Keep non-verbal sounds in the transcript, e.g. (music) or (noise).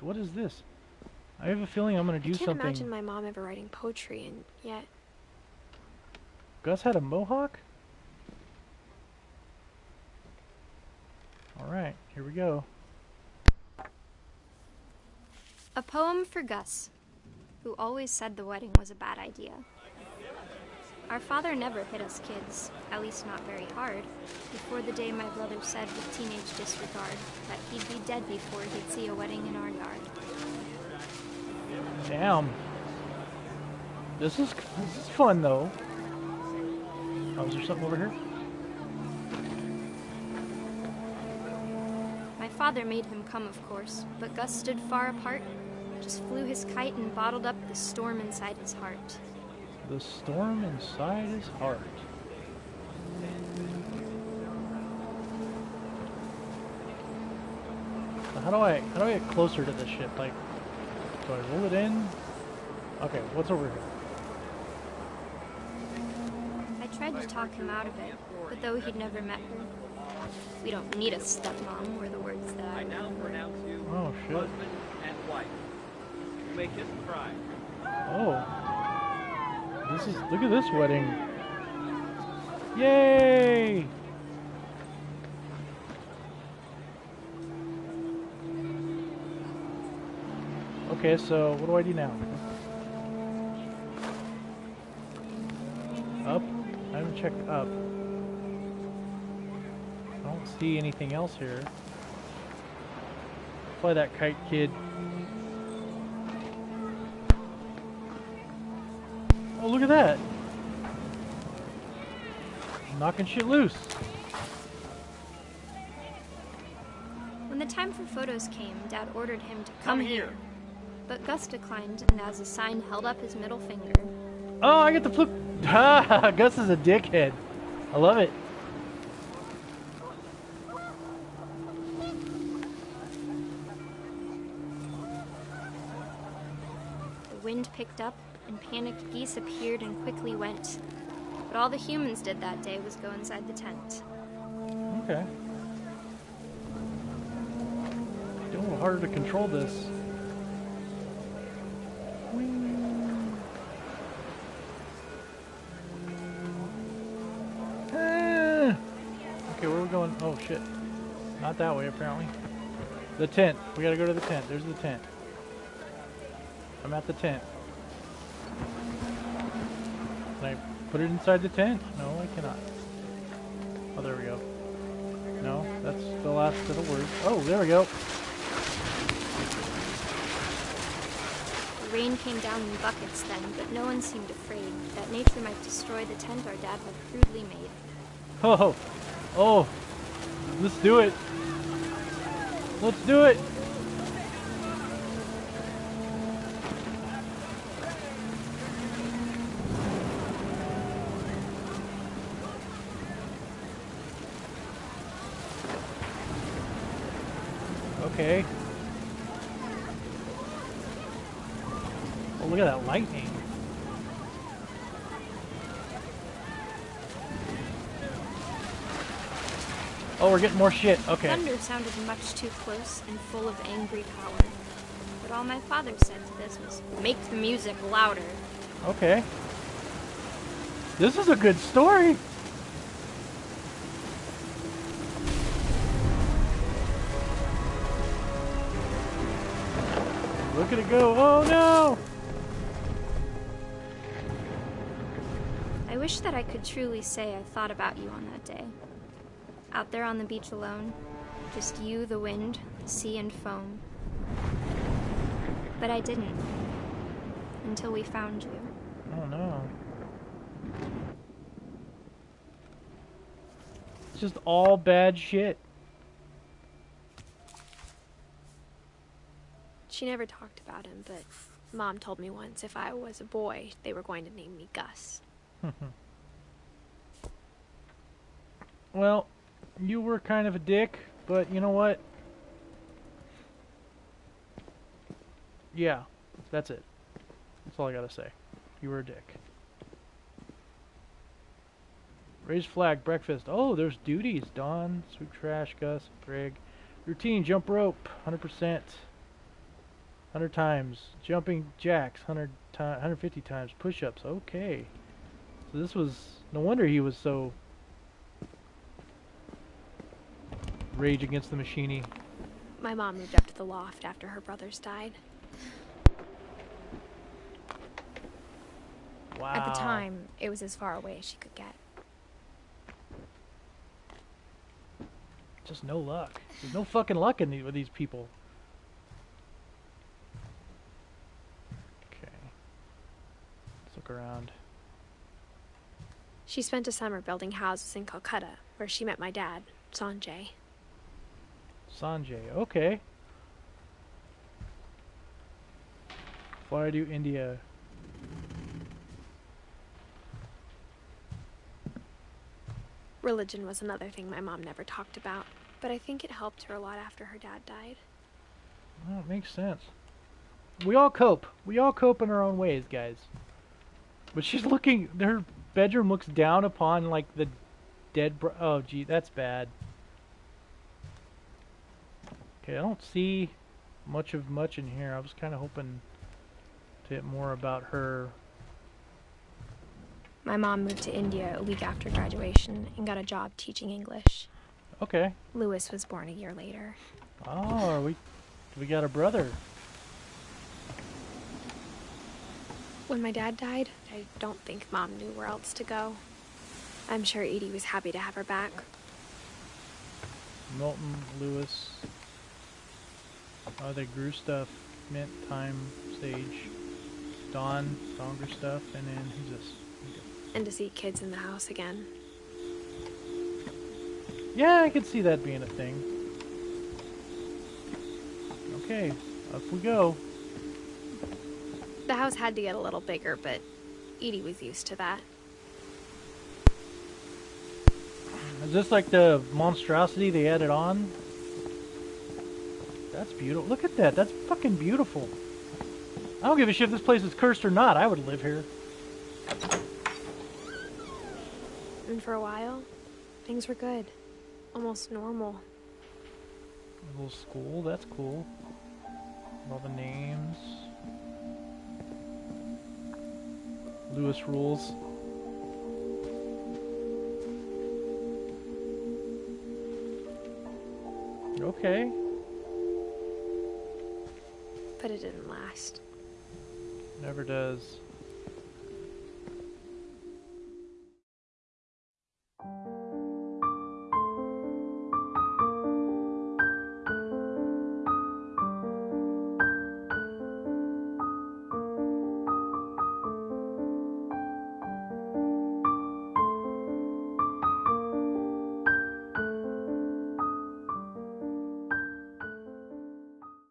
What is this? I have a feeling I'm gonna do something. I can't something. imagine my mom ever writing poetry, and yet Gus had a mohawk? Alright, here we go. A poem for Gus, who always said the wedding was a bad idea. Our father never hit us kids, at least not very hard, before the day my brother said with teenage disregard that he'd be dead before he'd see a wedding in our yard. Damn. This is this is fun though. Oh, is there something over here? My father made him come, of course, but Gus stood far apart, just flew his kite and bottled up the storm inside his heart. The storm inside his heart. So how do I how do I get closer to this ship? Like, do I roll it in? Okay, what's over here? I tried to talk him out of it, but though he'd never met her, we don't need a stepmom, were the words that I I now pronounce you Oh shit. husband and wife. You may kiss the bride. Oh. This is look at this wedding. Yay! Okay, so what do I do now? Up? I haven't checked up. I don't see anything else here. Fly that kite, kid. Oh, look at that. Knocking shit loose. When the time for photos came, Dad ordered him to Come come, here. But Gus declined, and as a sign, held up his middle finger. Oh, I get to flip. Ha! (laughs) Ah, Gus is a dickhead. I love it. The wind picked up, and panicked geese appeared and quickly went. But all the humans did that day was go inside the tent. Okay. Get a little harder to control this. Ah. Okay, where are we going? Oh shit. Not that way apparently. The tent. We gotta go to the tent. There's the tent. I'm at the tent. Can I put it inside the tent? No, I cannot. Oh, there we go. No, that's the last of the words. Oh, there we go. The rain came down in buckets then, but no one seemed afraid that nature might destroy the tent our dad had crudely made. Oh, oh, let's do it. Let's do it. Okay. Oh, look at that lightning. Oh, we're getting more shit. Okay. Thunder sounded much too close and full of angry power. But all my father said to this was, make the music louder. Okay. This is a good story. Look at it go. Oh no! I wish that I could truly say I thought about you on that day. Out there on the beach alone, just you, the wind, the sea, and foam. But I didn't. Until we found you. Oh no. It's just all bad shit. She never talked about him, but mom told me once if I was a boy, they were going to name me Gus. (laughs) Well, you were kind of a dick, but you know what? Yeah, that's it. That's all I gotta say. You were a dick. Raise flag, breakfast. Oh, there's duties. Dawn, sweep trash, Gus, Greg. Routine, jump rope, 100%. 100 times. Jumping jacks, 100 ti 150 times. Push-ups. Okay. So this was no wonder he was so rage against the machine. My mom moved up to the loft after her brothers died. Wow. At the time, it was as far away as she could get. Just no luck. There's no fucking luck in the, with these people. Okay. Let's look around. She spent a summer building houses in Calcutta, where she met my dad, Sanjay. Sanjay. Okay. Why do India? Religion was another thing my mom never talked about, but I think it helped her a lot after her dad died. Oh, it makes sense. We all cope. We all cope in our own ways, guys. But she's looking. Her bedroom looks down upon like the dead. Bro- oh, gee, that's bad. Okay, I don't see much of much in here. I was kind of hoping to get more about her. My mom moved to India a week after graduation and got a job teaching English. Okay. Lewis was born a year later. Oh, we we got a brother. When my dad died, I don't think mom knew where else to go. I'm sure Edie was happy to have her back. Milton Lewis. Oh, they grew stuff. Mint, thyme, sage, dawn, stronger stuff, and then who's this? And to see kids in the house again. Yeah, I could see that being a thing. Okay, up we go. The house had to get a little bigger, but Edie was used to that. Is this like the monstrosity they added on? That's beautiful. Look at that. That's fucking beautiful. I don't give a shit if this place is cursed or not. I would live here. And for a while, things were good. Almost normal. A little school. That's cool. All the names. Lewis rules. Okay. But it didn't last. Never does.